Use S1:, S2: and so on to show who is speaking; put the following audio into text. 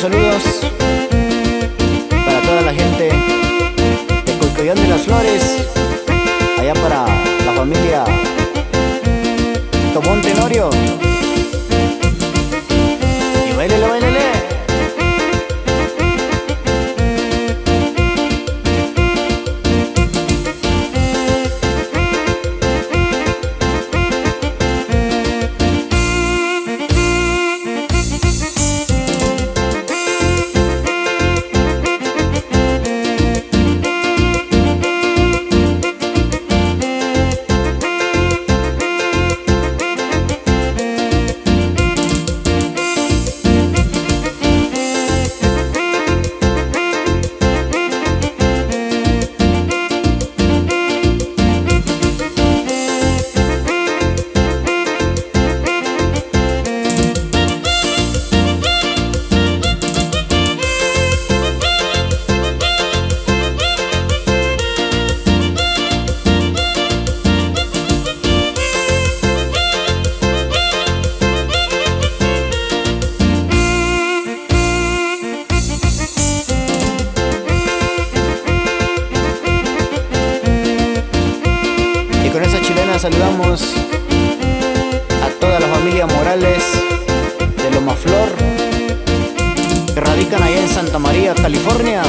S1: Saludos para toda la gente de Coycoyán de las Flores, allá para la familia Tomón Tenorio. Saludamos a toda la familia Morales de Loma Flor que radican allá en Santa María, California.